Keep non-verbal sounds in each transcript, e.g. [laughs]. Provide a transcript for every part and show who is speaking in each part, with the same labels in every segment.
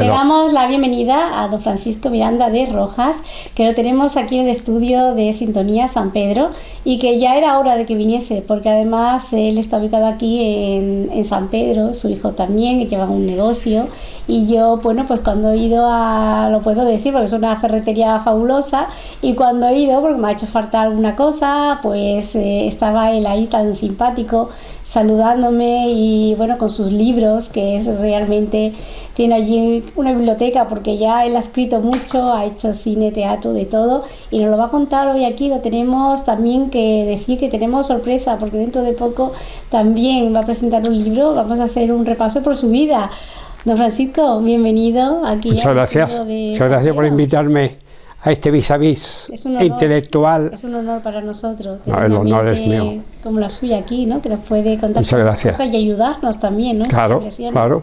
Speaker 1: Le damos la bienvenida a don Francisco Miranda de Rojas, que lo tenemos aquí en el estudio de Sintonía San Pedro y que ya era hora de que viniese, porque además él está ubicado aquí en, San Pedro, su hijo también, que lleva un negocio. Y yo, bueno, pues cuando he ido a, lo puedo decir, porque es una ferretería fabulosa, y cuando he ido, porque me ha hecho falta alguna cosa, pues eh, estaba él ahí tan simpático, saludándome y bueno, con sus libros, que es realmente, tiene allí una biblioteca porque ya él ha escrito mucho, ha hecho cine, teatro, de todo y nos lo va a contar hoy aquí. Lo tenemos también que decir que tenemos sorpresa porque dentro de poco también va a presentar un libro. Vamos a hacer un repaso por su vida. Don Francisco, bienvenido aquí.
Speaker 2: Muchas gracias. Muchas gracias por invitarme a este vis a vis intelectual.
Speaker 1: Es un honor para nosotros.
Speaker 2: el honor es mío.
Speaker 1: Como la suya aquí, ¿no? Que nos puede contar
Speaker 2: Muchas gracias.
Speaker 1: cosas y ayudarnos también, ¿no?
Speaker 2: Claro, claro.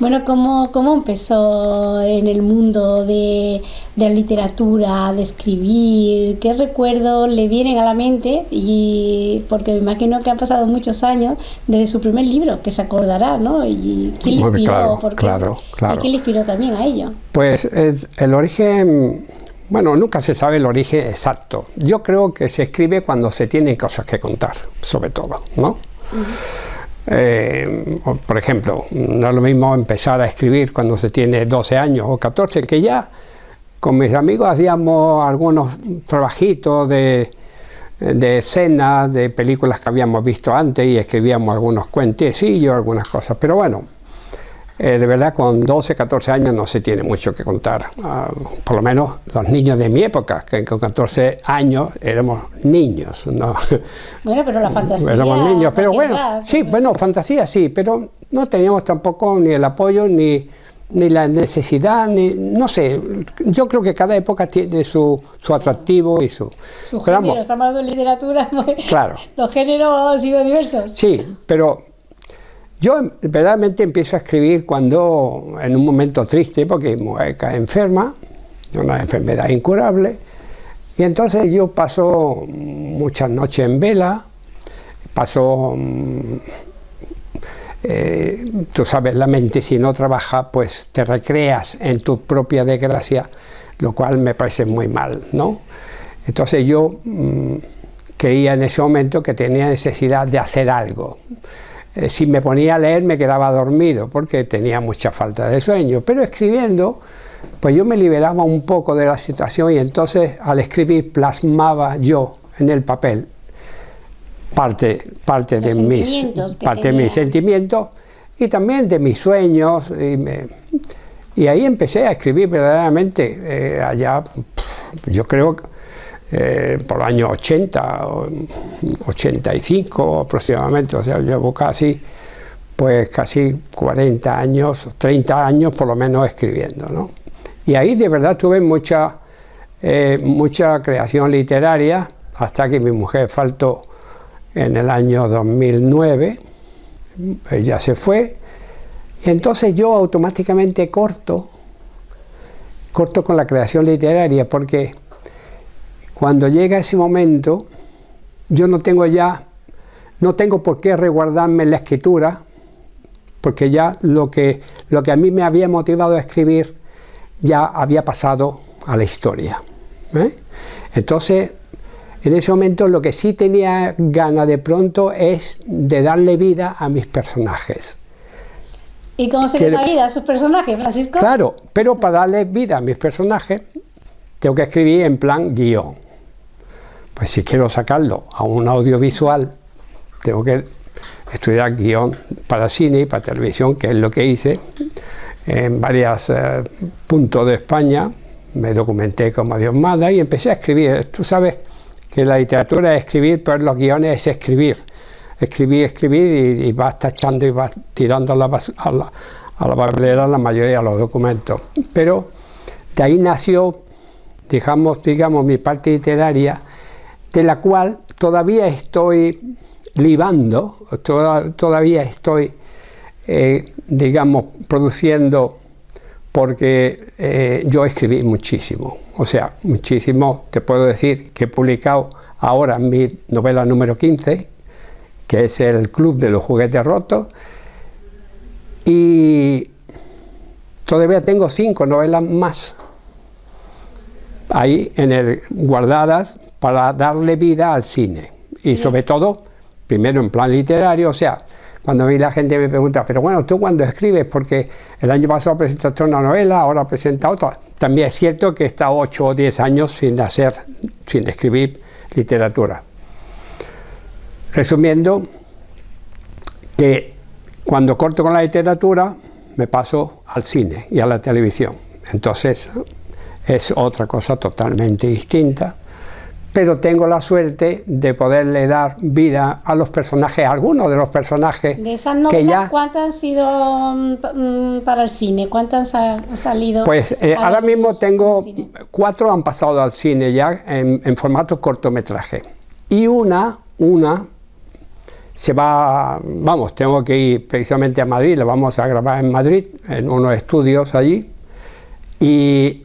Speaker 1: Bueno, ¿cómo, ¿cómo, empezó en el mundo de, de, la literatura, de escribir? ¿Qué recuerdos le vienen a la mente? Y porque me imagino que han pasado muchos años desde su primer libro, que se acordará, ¿no? ¿Y quién le inspiró?
Speaker 2: Claro, claro,
Speaker 1: ¿Y quién le inspiró también a ello?
Speaker 2: Pues el origen, bueno, nunca se sabe el origen exacto. Yo creo que se escribe cuando se tienen cosas que contar, sobre todo, ¿no? Eh, por ejemplo, no es lo mismo empezar a escribir cuando se tiene 12 años o 14, que ya con mis amigos hacíamos algunos trabajitos de, de escenas, de películas que habíamos visto antes y escribíamos algunos cuentecillos, algunas cosas. Pero bueno, eh, de verdad con 12, 14 años no se tiene mucho que contar. Ah, por lo menos los niños de mi época, que con 14 años éramos niños. ¿no?
Speaker 1: Bueno, pero la [laughs] fantasía...
Speaker 2: Éramos niños, pero bueno, sí, bueno, fantasía sí, pero no teníamos tampoco ni el apoyo ni, ni la necesidad, ni, no sé, yo creo que cada época tiene su, su atractivo y su...
Speaker 1: Su género, estamos hablando de literatura, pues, [laughs]
Speaker 2: claro.
Speaker 1: los géneros han sido diversos.
Speaker 2: Sí, pero yo verdaderamente empiezo a escribir cuando, en un momento triste, porque mi mujer cae enferma, una enfermedad incurable, y entonces yo paso muchas noches en vela, paso, mm, eh, tú sabes, la mente si no trabaja, pues te recreas en tu propia desgracia, lo cual me parece muy mal, ¿no? Entonces yo mm, creía en ese momento que tenía necesidad de hacer algo. Eh, si me ponía a leer me quedaba dormido porque tenía mucha falta de sueño, pero escribiendo pues yo me liberaba un poco de la situación y entonces al escribir plasmaba yo en el papel parte, parte, de mis, parte de mis sentimientos y también de mis sueños y, ahí empecé a escribir verdaderamente eh, allá, yo creo eh, por el año 80, 85 aproximadamente, o sea, llevo casi, pues casi 40 años, 30 años por lo menos escribiendo, ¿no? Y ahí de verdad tuve mucha, eh, mucha creación literaria, hasta que mi mujer faltó en el año 2009, ella se fue, y entonces yo automáticamente corto, corto con la creación literaria, porque cuando llega ese momento, yo no tengo ya, no tengo por qué reguardarme en la escritura, porque ya lo que, lo que a mí me había motivado a escribir ya había pasado a la historia. ¿eh? Entonces, en ese momento lo que sí tenía ganas de pronto es de darle vida a mis personajes.
Speaker 1: ¿Y cómo se le da vida a sus personajes, Francisco?
Speaker 2: Claro, pero para darle vida a mis personajes tengo que escribir en plan guion pues si quiero sacarlo a un audiovisual, tengo que estudiar guion para cine y para televisión, que es lo que hice en varios eh, puntos de España, me documenté como Dios manda y empecé a escribir. Tú sabes que la literatura es escribir, pero los guiones es escribir. Escribir, escribir y, vas tachando y vas tirando a la, a la, a la papelera la mayoría de los documentos. Pero de ahí nació, digamos, digamos mi parte literaria, de la cual todavía estoy libando, todavía estoy, eh, digamos, produciendo, porque eh, yo escribí muchísimo, o sea, muchísimo, te puedo decir que he publicado ahora mi novela número 15, que es el Club de los Juguetes Rotos, y todavía tengo cinco novelas más ahí en el, guardadas para darle vida al cine. Y sobre todo, primero en plan literario, o sea, cuando a mí la gente me pregunta, pero bueno, ¿tú cuando escribes? Porque el año pasado presentaste una novela, ahora presenta otra. También es cierto que he estado 8 o 10 años sin hacer, sin escribir literatura. Resumiendo, que cuando corto con la literatura, me paso al cine y a la televisión. Entonces, es otra cosa totalmente distinta pero tengo la suerte de poderle dar vida a los personajes, a algunos de los personajes
Speaker 1: de esas novelas, que ya... ¿cuántas han sido mm, mm, para el cine? ¿Cuántas han salido?
Speaker 2: Pues eh, ahora mismo tengo cuatro han pasado al cine ya en, formato cortometraje y una, una se va, vamos, tengo que ir precisamente a Madrid, la vamos a grabar en Madrid, en unos estudios allí y,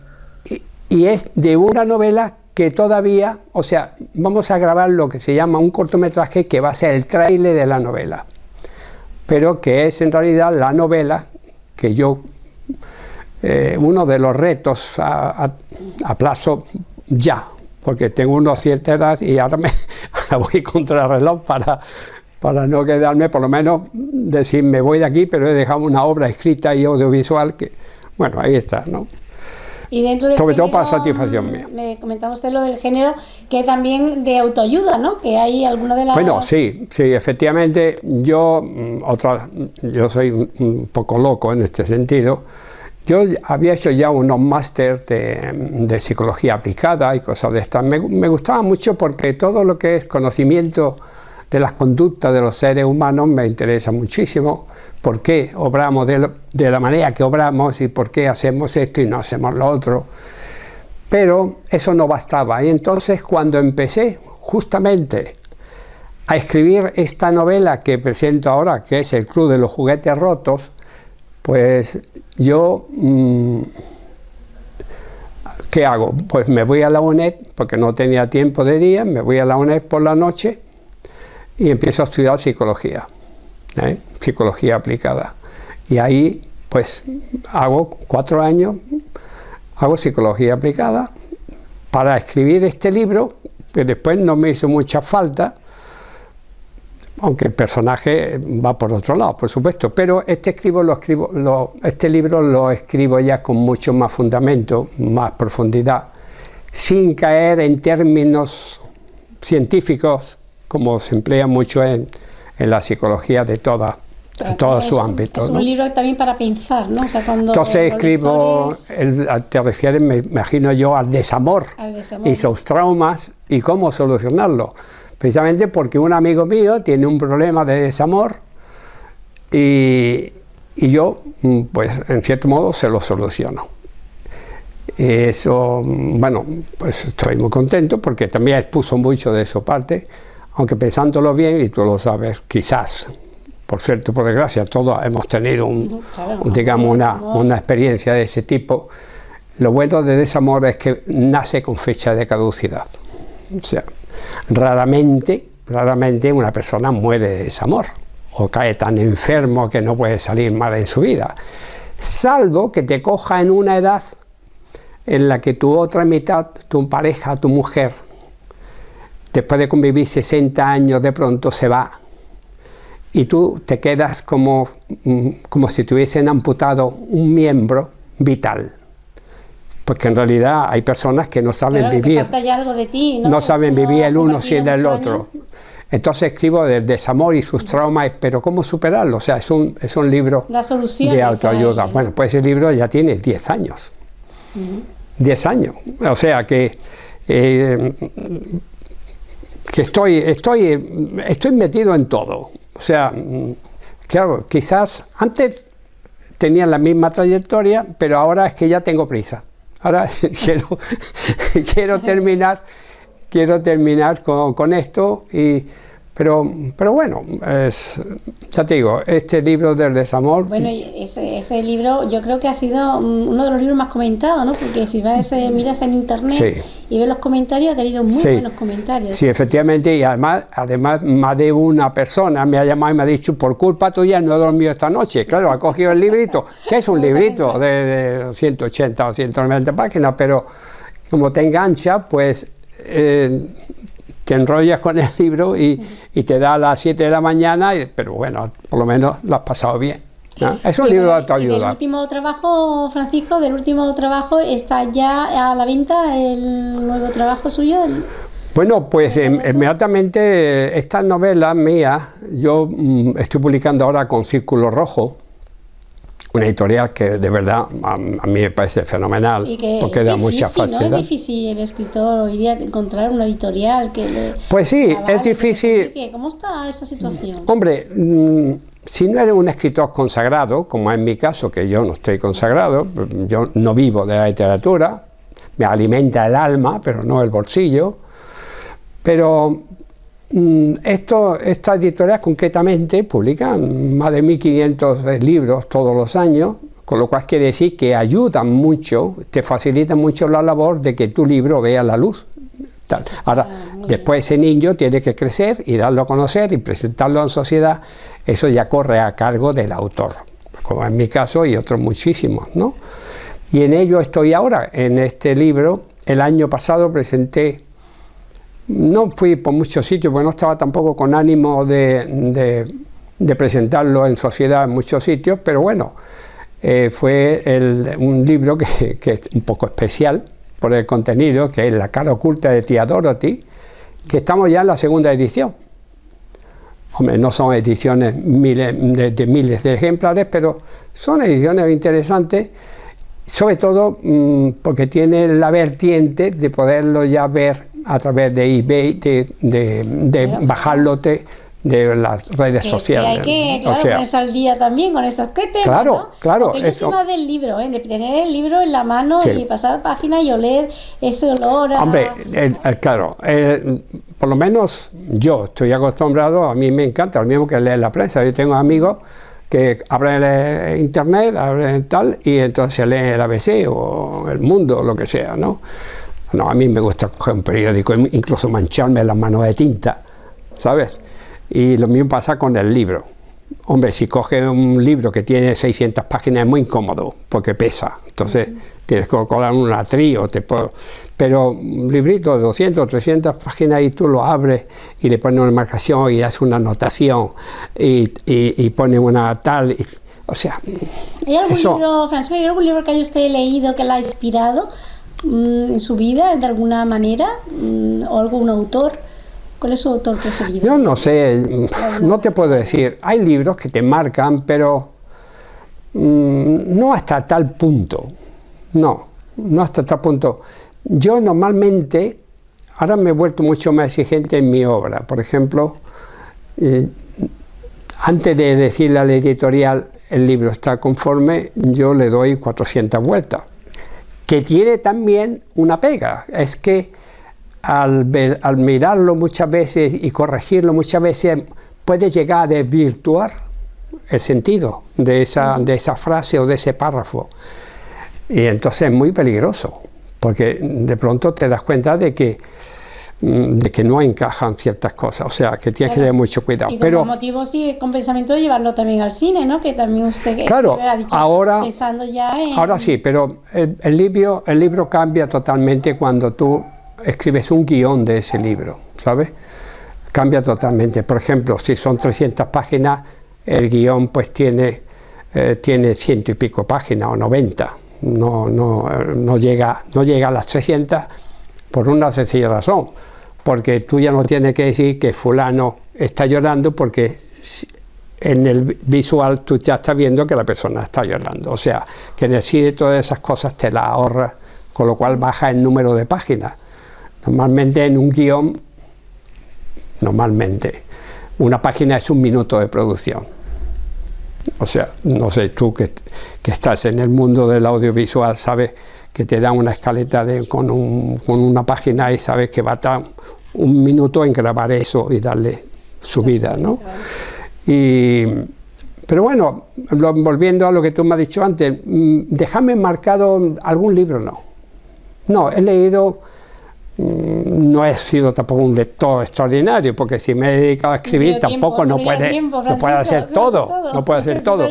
Speaker 2: y es de una novela que todavía, o sea, vamos a grabar lo que se llama un cortometraje que va a ser el trailer de la novela, pero que es en realidad la novela que yo, eh, uno de los retos a, plazo ya, porque tengo una cierta edad y ahora, me, [laughs] voy contra el reloj para, para no quedarme, por lo menos decir me voy de aquí, pero he dejado una obra escrita y audiovisual que, bueno, ahí está, ¿no?
Speaker 1: Y dentro de
Speaker 2: Sobre todo para satisfacción mía.
Speaker 1: Me comentaba usted lo del género, que también de autoayuda, ¿no? Que hay alguna de las...
Speaker 2: Bueno, sí, sí, efectivamente, yo, mm, otra, yo soy un poco loco en este sentido, yo había hecho ya unos máster de, psicología aplicada y cosas de estas. Me, me, gustaba mucho porque todo lo que es conocimiento de las conductas de los seres humanos me interesa muchísimo por qué obramos de, la manera que obramos y por qué hacemos esto y no hacemos lo otro. Pero eso no bastaba y entonces cuando empecé justamente a escribir esta novela que presento ahora, que es El Club de los Juguetes Rotos, pues yo, mm, ¿qué hago? Pues me voy a la UNED, porque no tenía tiempo de día, me voy a la UNED por la noche y empiezo a estudiar psicología. ¿eh? psicología aplicada. Y ahí pues hago cuatro años, hago psicología aplicada para escribir este libro, que después no me hizo mucha falta, aunque el personaje va por otro lado, por supuesto, pero este, escribo, lo escribo, este libro lo escribo ya con mucho más fundamento, más profundidad, sin caer en términos científicos, como se emplea mucho en, en la psicología de toda todo su ámbito.
Speaker 1: Es un libro también para pensar, ¿no?
Speaker 2: Entonces escribo, te refieres, me imagino yo, al desamor, y sus traumas y cómo solucionarlo. Precisamente porque un amigo mío tiene un problema de desamor y, y yo, mm, pues en cierto modo, se lo soluciono. Eso, mm, bueno, pues estoy muy contento porque también expuso mucho de su parte aunque pensándolo bien, y tú lo sabes, quizás, por cierto, por desgracia, todos hemos tenido un, digamos, una, una, experiencia de ese tipo, lo bueno de desamor es que nace con fecha de caducidad. O sea, raramente, raramente una persona muere de desamor o cae tan enfermo que no puede salir mal en su vida, salvo que te coja en una edad en la que tu otra mitad, tu pareja, tu mujer, después de convivir 60 años de pronto se va y tú te quedas como, mm, como si te hubiesen amputado un miembro vital. Porque en realidad hay personas que no saben vivir.
Speaker 1: algo de ti,
Speaker 2: ¿no? saben vivir el uno sin el otro. Entonces escribo del desamor y sus traumas, pero ¿cómo superarlo? O sea, es un, es un libro de autoayuda. Bueno, pues ese libro ya tiene 10 años. 10 años. O sea que eh, que estoy, estoy, estoy metido en todo. O sea, claro, quizás antes tenía la misma trayectoria, pero ahora es que ya tengo prisa. Ahora [laughs] quiero, quiero terminar, quiero terminar con, esto y Pero, pero bueno, es, ya te digo, este libro del desamor...
Speaker 1: Bueno, ese, ese libro yo creo que ha sido uno de los libros más comentados, ¿no? Porque si vas, ese, miras en internet y ves los comentarios, ha tenido muy buenos comentarios.
Speaker 2: Sí, efectivamente, y además, además más de una persona me ha llamado y me ha dicho, por culpa tuya no he dormido esta noche. Claro, ha cogido el librito, [laughs] que es un librito de, 180 o 190 páginas, pero como te engancha, pues... Eh, te enrollas con el libro y, te da a las 7 de la mañana, pero bueno, por lo menos lo has pasado bien. Es un libro de autoayuda.
Speaker 1: ¿El último trabajo, Francisco, del último trabajo, está ya a la venta el nuevo trabajo suyo?
Speaker 2: Bueno, pues inmediatamente esta novela mía, yo mm, estoy publicando ahora con Círculo Rojo, una editorial que de verdad a, mí me parece fenomenal porque da mucha facilidad.
Speaker 1: ¿no? Es difícil el escritor hoy día encontrar una editorial que le
Speaker 2: Pues sí, es difícil.
Speaker 1: ¿Cómo está esa situación?
Speaker 2: Hombre, mm, si no eres un escritor consagrado, como es mi caso, que yo no estoy consagrado, yo no vivo de la literatura, me alimenta el alma, pero no el bolsillo, pero esto, estas editoriales concretamente publican más de 1.500 libros todos los años, con lo cual quiere decir que ayudan mucho, te facilitan mucho la labor de que tu libro vea la luz. Ahora, después ese niño tiene que crecer y darlo a conocer y presentarlo en sociedad, eso ya corre a cargo del autor, como en mi caso y otros muchísimos, ¿no? Y en ello estoy ahora, en este libro, el año pasado presenté no fui por muchos sitios, porque no estaba tampoco con ánimo de, presentarlo en sociedad en muchos sitios, pero bueno, eh, fue un libro que, es un poco especial por el contenido, que es La cara oculta de tía Dorothy, que estamos ya en la segunda edición. Hombre, no son ediciones de, miles de ejemplares, pero son ediciones interesantes, sobre todo mm, porque tiene la vertiente de poderlo ya ver a través de eBay, de, de, bajarlo de, las redes sociales.
Speaker 1: hay que claro, ponerse al día también con estas que
Speaker 2: Claro, claro.
Speaker 1: Porque yo más del libro, ¿eh? de tener el libro en la mano y pasar página y oler ese olor. A...
Speaker 2: Hombre, claro, por lo menos yo estoy acostumbrado, a mí me encanta, lo mismo que leer la prensa. Yo tengo amigos que abren internet, abren tal, y entonces leen el ABC o El Mundo, o lo que sea, ¿no? No, a mí me gusta coger un periódico, incluso mancharme las manos de tinta, ¿sabes? Y lo mismo pasa con el libro. Hombre, si coges un libro que tiene 600 páginas es muy incómodo, porque pesa. Entonces, tienes que colar un atrío, te pero un librito de 200, 300 páginas y tú lo abres y le pones una marcación y haces una anotación y, y, pones una tal... o sea,
Speaker 1: ¿Hay algún libro, François, ¿hay algún libro que haya usted leído que la ha inspirado? Mm, en su vida de alguna manera? Mm, ¿O algún autor? ¿Cuál es su autor preferido?
Speaker 2: Yo no sé, no te puedo decir. Hay libros que te marcan, pero mm, no hasta tal punto. No, no hasta tal punto. Yo normalmente, ahora me he vuelto mucho más exigente en mi obra. Por ejemplo, eh, antes de decirle a la editorial el libro está conforme, yo le doy 400 vueltas que tiene también una pega, es que al, mirarlo muchas veces y corregirlo muchas veces puede llegar a desvirtuar el sentido de esa, de esa frase o de ese párrafo. Y entonces es muy peligroso, porque de pronto te das cuenta de que de que no encajan ciertas cosas, o sea, que tienes que tener mucho cuidado.
Speaker 1: Y como motivo sí, con pensamiento de llevarlo también al cine, ¿no? Que también usted
Speaker 2: claro,
Speaker 1: ha dicho,
Speaker 2: ahora,
Speaker 1: pensando ya en...
Speaker 2: Ahora sí, pero el, libro, el libro cambia totalmente cuando tú escribes un guion de ese libro, ¿sabes? Cambia totalmente. Por ejemplo, si son 300 páginas, el guion pues tiene, eh, tiene ciento y pico páginas o 90. No, no, no, llega, no llega a las 300 por una sencilla razón, porque tú ya no tienes que decir que fulano está llorando porque en el visual tú ya estás viendo que la persona está llorando, o sea, que en todas esas cosas te las ahorras, con lo cual baja el número de páginas. Normalmente en un guion, normalmente, una página es un minuto de producción. O sea, no sé, tú que, que estás en el mundo del audiovisual sabes que te da una escaleta de, con, un, con, una página y sabes que va a estar un minuto en grabar eso y darle su vida, ¿no? Y, pero bueno, volviendo a lo que tú me has dicho antes, mm, déjame marcado algún libro, no. No, he leído no he sido tampoco un lector extraordinario, porque si me he dedicado a escribir tampoco no puede, no puede hacer todo, no puede hacer todo.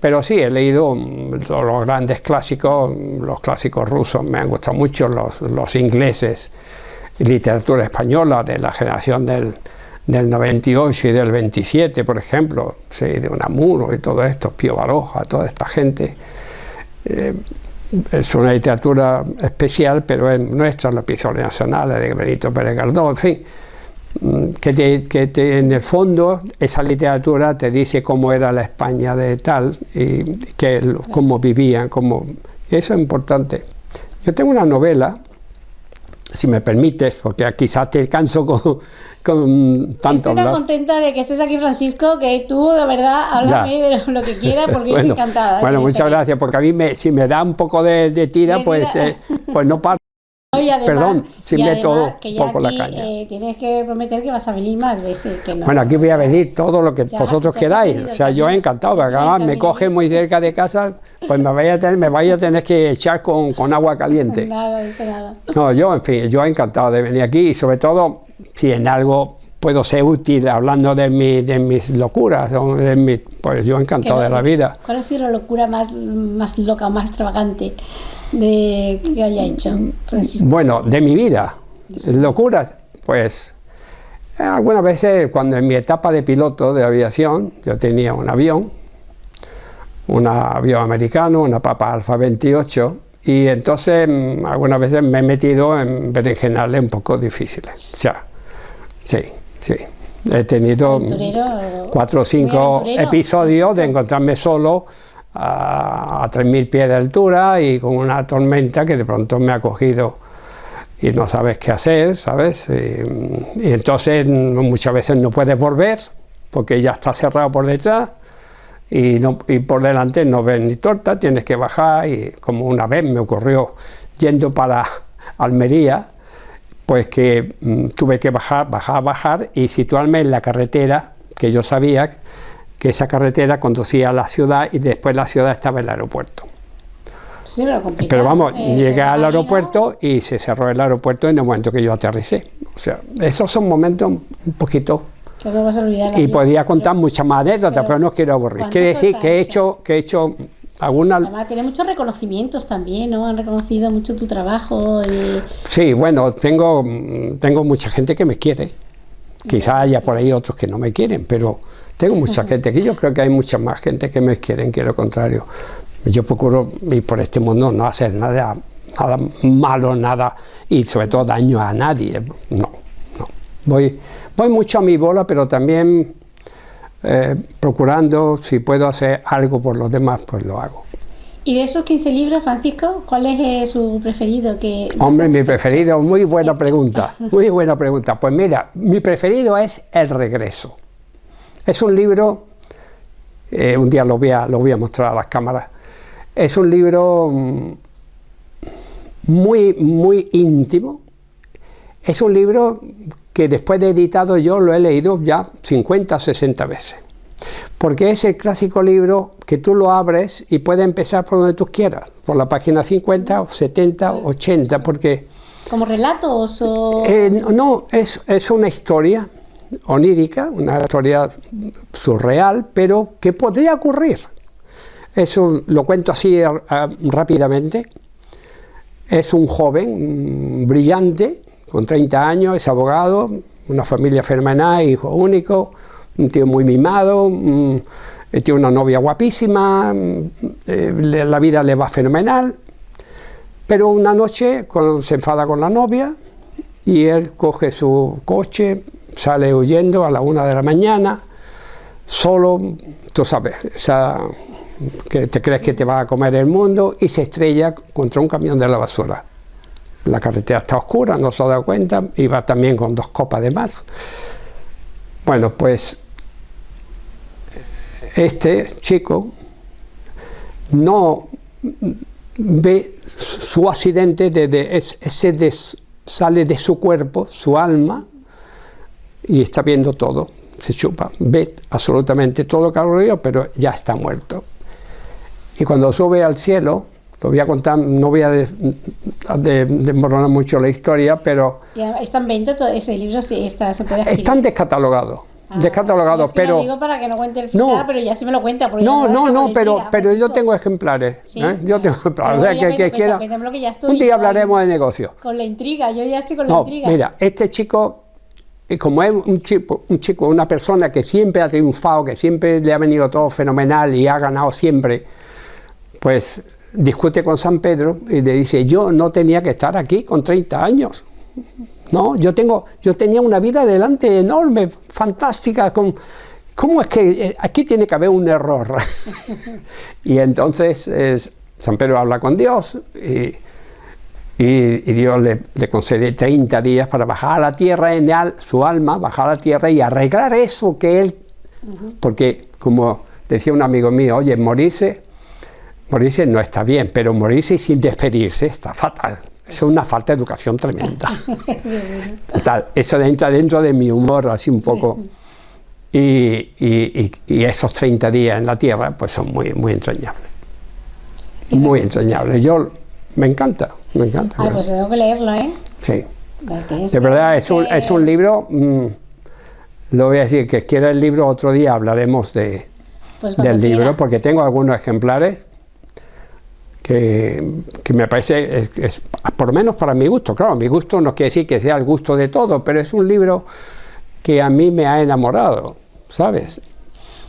Speaker 2: Pero sí, he leído mm, los grandes clásicos, los clásicos rusos, me han gustado mucho, los, los ingleses, literatura española de la generación del, del 98 y del 27, por ejemplo, sí, de Unamuno y todo esto, Pío Baroja, toda esta gente. Eh, es una literatura especial, pero es nuestra, los episodios nacionales de Benito Pérez Galdós, en fin, mm, que, en el fondo esa literatura te dice cómo era la España de tal y que, cómo vivían, cómo... Eso es importante. Yo tengo una novela, si me permites, porque quizás te canso con, con tanto
Speaker 1: Estoy tan contenta de que estés aquí, Francisco, que tú, de verdad, háblame de lo que quieras, porque estoy encantada.
Speaker 2: Bueno, muchas gracias, porque a mí, me, si me da un poco de, tira, pues, eh, pues no paro. Perdón, si meto un poco la caña.
Speaker 1: Eh, tienes que prometer que vas a venir más veces. Que no.
Speaker 2: Bueno, aquí voy a venir todo lo que vosotros queráis. O sea, yo he encantado, porque además me coge muy cerca de casa, pues me vaya a tener, me vaya a tener que echar con, con agua caliente. [laughs]
Speaker 1: Nada, eso nada.
Speaker 2: No, yo, en fin, yo he encantado de venir aquí y sobre todo si en algo puedo ser útil hablando de, mi, de mis locuras, de mi, pues yo encantado de la vida.
Speaker 1: ¿Cuál ha sido la locura más, más loca más extravagante de, que haya hecho?
Speaker 2: Bueno, de mi vida, locuras, pues algunas veces cuando en mi etapa de piloto de aviación, yo tenía un avión, un avión americano, una Papa Alfa 28, y entonces mm, algunas veces me he metido en berenjenales un poco difíciles. O sea, sí, Sí, he tenido cuatro o cinco episodios de encontrarme solo a, 3.000 pies de altura y con una tormenta que de pronto me ha cogido y no sabes qué hacer, ¿sabes? Y, entonces muchas veces no puedes volver porque ya está cerrado por detrás y, no, y por delante no ves ni torta, tienes que bajar y como una vez me ocurrió yendo para Almería, pues que mm, tuve que bajar, bajar, bajar y situarme en la carretera, que yo sabía que esa carretera conducía a la ciudad y después la ciudad estaba en el aeropuerto.
Speaker 1: Sí, pero,
Speaker 2: pero vamos, eh, llegué al aeropuerto y se cerró el aeropuerto en el momento que yo aterricé. O sea, esos son momentos un poquito...
Speaker 1: Que no vas a olvidar
Speaker 2: y podía contar muchas más anécdotas, pero, no quiero aburrir. Quiere decir que he hecho, que he hecho
Speaker 1: Además, tiene muchos reconocimientos también, ¿no? Han reconocido mucho tu trabajo.
Speaker 2: Sí, bueno, tengo, tengo mucha gente que me quiere. Quizás haya por ahí otros que no me quieren, pero tengo mucha gente que yo creo que hay mucha más gente que me quieren que lo contrario. Yo procuro ir por este mundo no hacer nada, nada malo, nada, y sobre todo daño a nadie. No, no. Voy, voy mucho a mi bola, pero también eh, procurando, si puedo hacer algo por los demás, pues lo hago.
Speaker 1: ¿Y de esos 15 libros, Francisco, cuál es eh, su preferido? Que
Speaker 2: Hombre, mi preferido, muy buena pregunta, [laughs] muy buena pregunta. Pues mira, mi preferido es El Regreso. Es un libro, eh, un día lo voy, a, lo voy a mostrar a las cámaras, es un libro mm, muy, muy íntimo, es un libro que después de editado yo lo he leído ya 50, 60 veces. Porque es el clásico libro que tú lo abres y puedes empezar por donde tú quieras, por la página 50 o 70 o 80, porque...
Speaker 1: ¿Como relatos o...?
Speaker 2: Eh, no, es, es una historia onírica, una historia surreal, pero que podría ocurrir. Eso lo cuento así eh, rápidamente. Es un joven brillante con 30 años, es abogado, una familia fenomenal, hijo único, un tío muy mimado, tiene una novia guapísima, eh, la vida le va fenomenal, pero una noche se enfada con la novia y él coge su coche, sale huyendo a la una de la mañana, solo, tú sabes, que te crees que te va a comer el mundo y se estrella contra un camión de la basura. La carretera está oscura, no se ha dado cuenta, iba también con dos copas de más. Bueno, pues este chico no ve su accidente desde ese sale de su cuerpo, su alma, y está viendo todo. se chupa, ve absolutamente todo lo que ha ocurrido, pero ya está muerto. Y cuando sube al cielo, lo voy a contar, no voy a desmoronar mucho la historia, pero...
Speaker 1: ¿Está en venta todo ese libro? Sí, está, se puede adquirir.
Speaker 2: Están descatalogados. Ah, descatalogados, pero...
Speaker 1: Lo digo para que no cuente el final, pero ya se me lo cuenta.
Speaker 2: No, no, no, pero, pero yo tengo ejemplares. ¿eh? Yo tengo ejemplares. O sea, que, que quiera... un día hablaremos de negocio.
Speaker 1: Con la intriga, yo ya estoy con la intriga.
Speaker 2: Mira, este chico y como es un chico, un chico, una persona que siempre ha triunfado, que siempre le ha venido todo fenomenal y ha ganado siempre, pues discute con San Pedro y le dice, yo no tenía que estar aquí con 30 años. No, yo, tengo, yo tenía una vida adelante enorme, fantástica, con, ¿cómo es que eh, aquí tiene que haber un error? [laughs] y entonces San Pedro habla con Dios y, Dios le, concede 30 días para bajar a la tierra en su alma, bajar a la tierra y arreglar eso que él, porque como decía un amigo mío, oye, morirse Morirse no está bien, pero morirse sin despedirse está fatal. Es una falta de educación tremenda. [laughs] Total, eso entra dentro de mi humor así un poco. Y, esos 30 días en la Tierra pues son muy, muy entrañables. Muy entrañables. Yo, me encanta, me encanta.
Speaker 1: Ah, pues tengo que leerlo, ¿eh?
Speaker 2: Sí. De verdad, es un, es un libro, mm, lo voy a decir, que quiera el libro otro día hablaremos de, pues del libro, porque tengo algunos ejemplares que, me parece, es, por lo menos para mi gusto, claro, mi gusto no quiere decir que sea el gusto de todo, pero es un libro que a mí me ha enamorado, ¿sabes?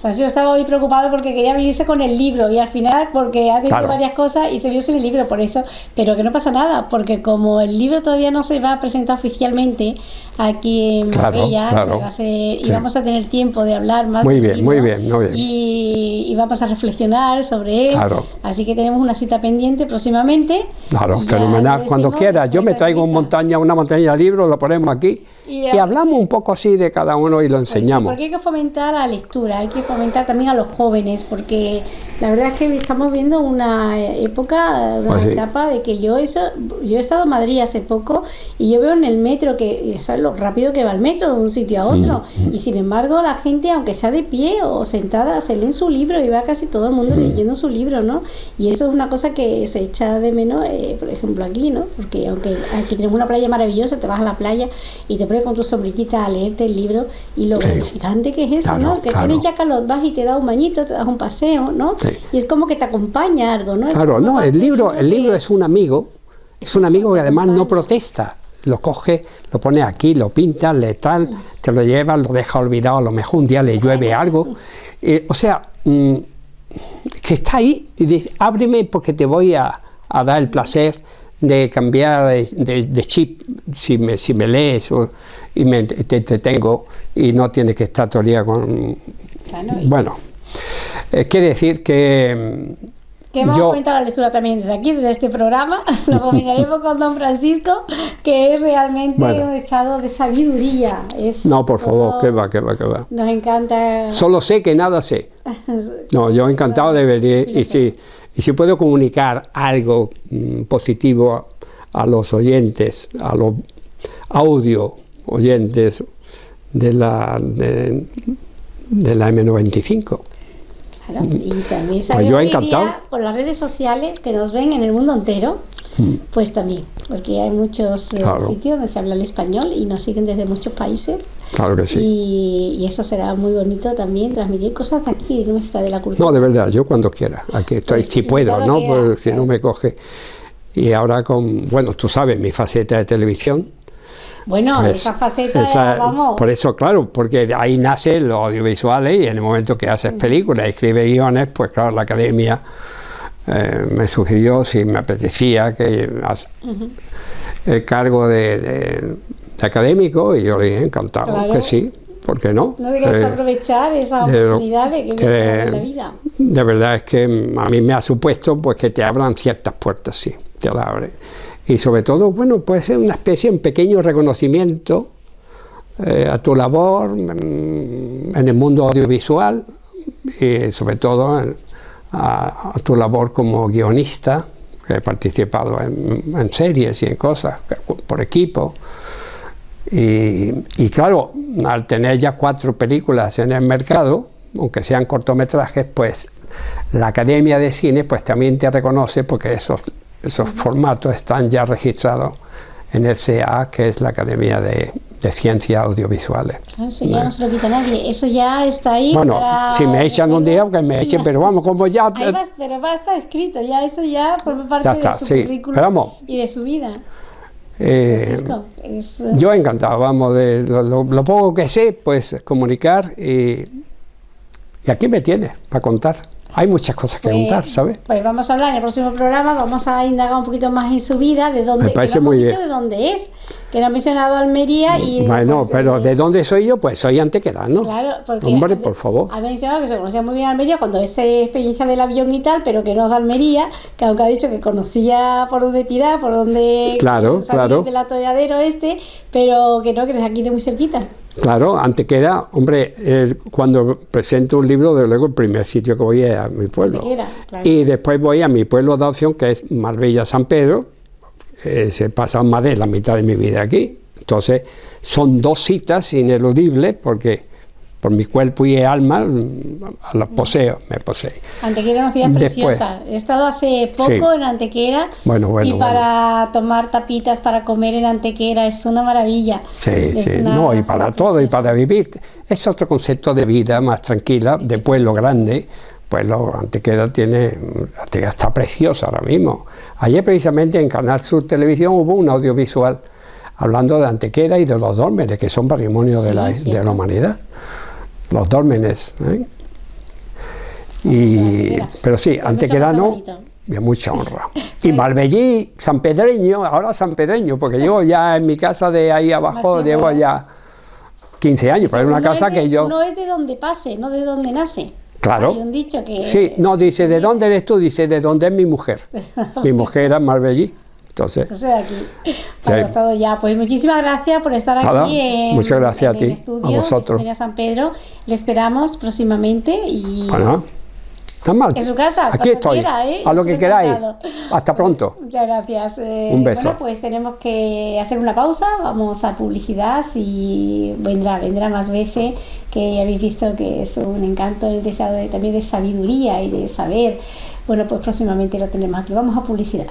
Speaker 1: Pues yo estaba muy preocupado porque quería venirse con el libro y al final, porque ha tenido varias cosas y se vio sin el libro, por eso, pero que no pasa nada, porque como el libro todavía no se va a presentar oficialmente aquí en Marbella, y vamos a tener tiempo de hablar más
Speaker 2: muy bien, muy bien, muy bien.
Speaker 1: Y, vamos a reflexionar sobre él, así que tenemos una cita pendiente próximamente.
Speaker 2: Claro, fenomenal, cuando quiera, yo me traigo una montaña, una montaña de libros, lo ponemos aquí y, hablamos un poco así de cada uno y lo pues enseñamos.
Speaker 1: porque hay que fomentar la lectura, hay que fomentar también a los jóvenes, porque la verdad es que estamos viendo una época, una pues etapa de que yo eso, yo he estado en Madrid hace poco y yo veo en el metro que es lo rápido que va el metro de un sitio a otro mm, mm. y sin embargo la gente aunque sea de pie o sentada se lee su libro y va casi todo el mundo mm. leyendo su libro, ¿no? Y eso es una cosa que se echa de menos, eh, por ejemplo aquí, ¿no? Porque aunque aquí tenemos una playa maravillosa, te vas a la playa y te con tu sombrillita a leerte el libro y lo gratificante que es eso, ¿no? Que tienes ya calor, vas y te da un bañito, te das un paseo, ¿no? Y es como que te acompaña algo, ¿no?
Speaker 2: Claro, no, el libro, el libro es un amigo, es un amigo que además no protesta, lo coge, lo pone aquí, lo pinta, le tal, te lo lleva, lo deja olvidado, a lo mejor un día le llueve algo. Eh, o sea, mm, que está ahí y dice, ábreme porque te voy a, dar el placer de cambiar de, chip si me, si me lees y me, te entretengo y no tienes que estar todo el día con... bueno, eh, quiere decir que...
Speaker 1: Que hemos yo, la lectura también desde aquí, desde este programa, [laughs] lo combinaremos con don Francisco, que es realmente un echado de sabiduría. Es
Speaker 2: no, por favor, que va, que va, que va.
Speaker 1: Nos encanta...
Speaker 2: Solo sé que nada sé. [laughs] No, yo encantado de venir y si, y si puedo comunicar algo mm, positivo a los oyentes, a los audio oyentes de la, de, de la M95.
Speaker 1: Y también pues yo encantado. por las redes sociales que nos ven en el mundo entero. Pues también, porque hay muchos eh, sitios donde se habla el español y nos siguen desde muchos países.
Speaker 2: Claro que sí.
Speaker 1: Y, eso será muy bonito también, transmitir cosas de aquí, nuestra, de la cultura.
Speaker 2: No, de verdad, yo cuando quiera, aquí estoy, pues si puedo, ¿no? Pues, si no me coge. Y ahora con, bueno, tú sabes, mi faceta de televisión,
Speaker 1: bueno, pues esa faceta, vamos.
Speaker 2: Por eso, claro, porque ahí nace los audiovisuales y en el momento que haces películas, escribes guiones, pues claro, la academia eh, me sugirió si me apetecía que el cargo de, académico y yo le dije encantado que sí. ¿Por qué no?
Speaker 1: No eh, aprovechar esa oportunidad de que me en la vida.
Speaker 2: De verdad es que a mí me ha supuesto pues que te abran ciertas puertas, sí, te la abren y sobre todo, bueno, puede ser una especie, un pequeño reconocimiento eh, a tu labor en, el mundo audiovisual y sobre todo a, tu labor como guionista, he participado en, series y en cosas por equipo. Y, y, claro, al tener ya cuatro películas en el mercado, aunque sean cortometrajes, pues la Academia de Cine pues también te reconoce porque esos, esos formatos están ya registrados en el CA, que es la Academia de, de Ciencias Audiovisuales.
Speaker 1: Claro, eso ya no se lo quita nadie, eso ya está ahí.
Speaker 2: Bueno, si me echan un día, que me echen, pero vamos, como ya...
Speaker 1: Ahí va, pero va a estar escrito, ya eso ya forma parte
Speaker 2: está,
Speaker 1: de su
Speaker 2: sí,
Speaker 1: currículum
Speaker 2: pero vamos,
Speaker 1: y de su vida.
Speaker 2: eh,
Speaker 1: Francisco, es, eh,
Speaker 2: yo encantado, vamos, de lo, lo- lo poco que sé, pues comunicar y, y aquí me tienes para contar. Hay muchas cosas que
Speaker 1: Pues-
Speaker 2: contar, ¿sabes?
Speaker 1: Pues vamos a hablar en el próximo programa, vamos a indagar un poquito más en su vida, de dónde,
Speaker 2: Me parece muy bien.
Speaker 1: de dónde es, que no ha mencionado Almería y...
Speaker 2: Bueno,
Speaker 1: pues,
Speaker 2: pero
Speaker 1: eh,
Speaker 2: ¿de dónde soy yo? Pues soy antequerano.
Speaker 1: Claro, porque
Speaker 2: Hombre, por favor.
Speaker 1: Ha mencionado que se conocía muy bien Almería cuando esta experiencia del avión y tal, pero que no es de Almería, que aunque ha dicho que conocía por dónde tirar, por dónde
Speaker 2: Claro, claro.
Speaker 1: del atolladero este, pero que no, que es aquí de muy cerquita.
Speaker 2: Claro, Antequera, hombre, eh, cuando presento un libro, de luego el primer sitio que voy es a mi pueblo.
Speaker 1: Claro.
Speaker 2: Y después voy a mi pueblo de adopción, que es Marbella San Pedro. Eh, se pasa más de la mitad de mi vida aquí. Entonces, son dos citas ineludibles porque por mi cuerpo y alma las poseo, me posee.
Speaker 1: Antequera es una ciudad
Speaker 2: Después.
Speaker 1: preciosa. He estado hace poco
Speaker 2: Sí.
Speaker 1: en Antequera
Speaker 2: Bueno, bueno,
Speaker 1: y para tomar tapitas, para comer en Antequera, es una maravilla.
Speaker 2: Sí,
Speaker 1: Es
Speaker 2: sí,
Speaker 1: una
Speaker 2: no, y para todo, y para vivir. Es otro concepto de vida más tranquila, de pueblo grande. Pueblo Antequera tiene, Antequera está preciosa ahora mismo. Ayer precisamente en Canal Sur Televisión hubo un audiovisual hablando de Antequera y de los dólmenes, que son patrimonio de, la, de la humanidad. Los dólmenes. ¿eh? Y, pero sí, antequerano, de mucha honra. [laughs] Y
Speaker 1: Pues-
Speaker 2: Marbellí, San Pedreño, ahora San Pedreño, porque yo ya en mi casa de ahí abajo llevo ya 15 años, pero es una casa que yo...
Speaker 1: Uno es de donde pase, no de donde nace.
Speaker 2: Claro.
Speaker 1: Hay un dicho que...
Speaker 2: Sí, no, dice, ¿de dónde eres tú? Dice, ¿de dónde es mi mujer? mi [laughs] mujer era Marbellí. Entonces,
Speaker 1: Entonces aquí ya. Pues muchísimas gracias por estar
Speaker 2: Nada,
Speaker 1: aquí en,
Speaker 2: muchas gracias
Speaker 1: en
Speaker 2: a ti,
Speaker 1: estudio
Speaker 2: a vosotros.
Speaker 1: Sintonía San Pedro. Le esperamos próximamente y
Speaker 2: bueno, más.
Speaker 1: en su casa.
Speaker 2: Aquí estoy,
Speaker 1: quiera, ¿eh?
Speaker 2: a lo que queráis. Hasta pronto. [laughs]
Speaker 1: Muchas gracias. Eh,
Speaker 2: Un beso.
Speaker 1: Bueno, pues tenemos que hacer una pausa, vamos a publicidad y vendrá, vendrá más veces, que ya habéis visto que es un encanto el deseo de- también de sabiduría y de saber. Bueno, pues próximamente lo tenemos aquí. Vamos a publicidad.